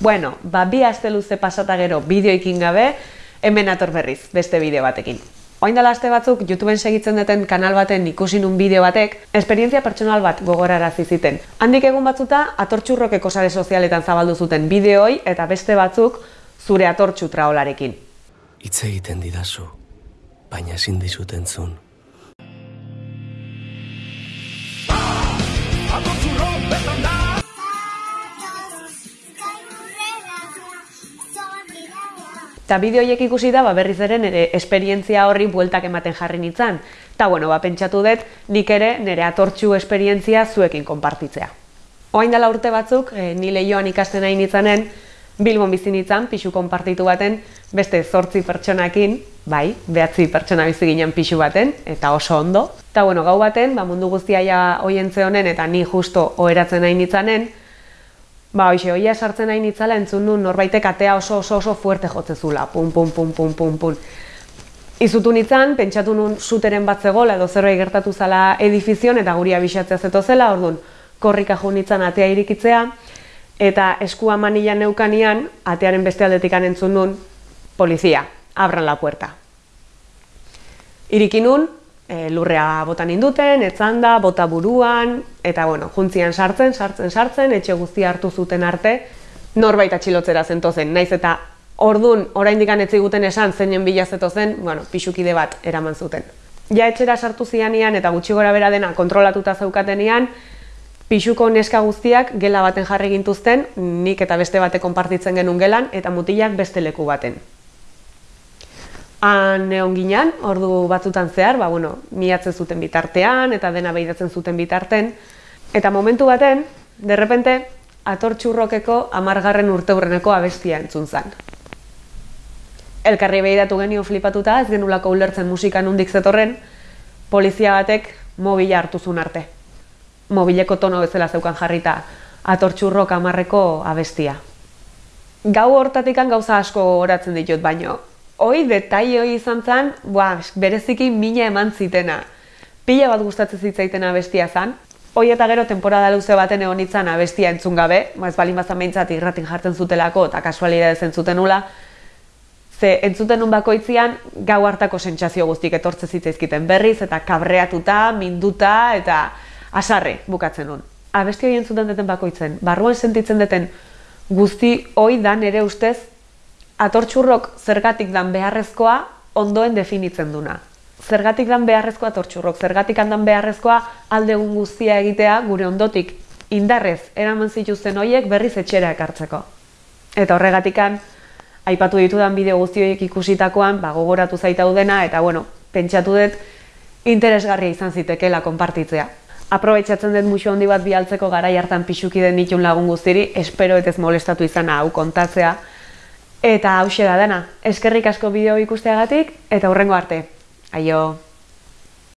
Bueno, ba, bi aste luze pasata gero bideoikin gabe, hemen ator berriz, beste bideo batekin. Oain dela aste batzuk, YouTubeen segitzen duten kanal baten ikusi nun bideo batek, esperientzia pertsonal bat gogorarazi ziten. Handik egun batzuta, atortxurrokeko sare sozialetan zabaldu zuten bideoi eta beste batzuk zure atortxu traolarekin. Hitz egiten didazu, baina ezin dizut entzun. Eta bideo horiek ikusi da, ba, berriz ere nire esperientzia horri bueltak ematen jarri nintzen. Eta bueno, ba, pentsatu dut, nik ere nire atortxu esperientzia zuekin konpartitzea. Oain dela urte batzuk, e, ni lehioan ikasten nahi nintzanen, Bilbon bizi nintzen, pixu konpartitu baten, beste zortzi pertsonakin, bai, behatzi pertsona bizi ginen pixu baten, eta oso ondo. Eta bueno, gau baten, ba, mundu guztia ja oientze honen, eta ni justo oheratzen nahi nintzanen, Ba, hoxe, oia sartzen nahi nitzala entzun du norbaitek atea oso oso oso fuerte jotze zula, pum, pum, pum, pum, pum, pum. Izutu nintzen, pentsatu nun suteren bat zegoela edo zerbait gertatu zala edifizion eta guri abisatzea zeto zela, orduan korrika jo nintzen atea irikitzea, eta eskua manilan neukanian, atearen beste aldetik entzun nun, polizia, abran la puerta. Irikinun, e, lurrea bota ninduten, etzanda, bota buruan, eta bueno, juntzian sartzen, sartzen, sartzen, etxe guztia hartu zuten arte, norbait atxilotzera zentozen, naiz eta ordun oraindik ez ziguten esan zeinen bila zen, bueno, pixukide bat eraman zuten. Ja etxera sartu zianian eta gutxi gora bera dena kontrolatuta zaukatenean, pixuko neska guztiak gela baten jarri gintuzten, nik eta beste bate konpartitzen genuen gelan, eta mutilak beste leku baten. Han egon ginen, ordu batzutan zehar, ba, bueno, miatzen zuten bitartean eta dena behidatzen zuten bitarten. Eta momentu baten, derrepente, atortxurrokeko amargarren urte hurreneko abestia entzun zen. Elkarri behidatu genio flipatuta, ez genulako ulertzen musikan undik zetorren, polizia batek mobila hartu zuen arte. Mobileko tono bezala zeukan jarrita atortxurrok amarreko abestia. Gau hortatikan gauza asko horatzen ditut, baino hoi detai hoi izan zen, bua, bereziki mina eman zitena. Pila bat gustatzen zitzaitena bestia zen. Hoi eta gero temporada luze baten egon itzan abestia entzun gabe, ez balin bazan behintzat irratin jartzen zutelako eta kasualidade entzuten nula, ze entzuten nun bakoitzian gau hartako sentsazio guztik etortze zitzaizkiten berriz eta kabreatuta, minduta eta asarre bukatzen nun. Abesti hori entzuten deten bakoitzen, barruan sentitzen deten guzti hoi dan ere ustez atortxurrok zergatik dan beharrezkoa ondoen definitzen duna. Zergatik dan beharrezkoa atortxurrok, zergatik handan beharrezkoa alde guztia egitea gure ondotik indarrez eraman zituzten hoiek berriz etxera ekartzeko. Eta horregatikan, aipatu ditudan bideo guztioiek ikusitakoan, ba, gogoratu zaitau dena, eta bueno, pentsatu dut interesgarria izan zitekeela konpartitzea. Aprobetxatzen dut musu handi bat bialtzeko gara hartan pixuki den ditun lagun guztiri, espero ez molestatu izana hau kontatzea, Eta hause da dena, eskerrik asko bideo ikusteagatik eta hurrengo arte. Aio!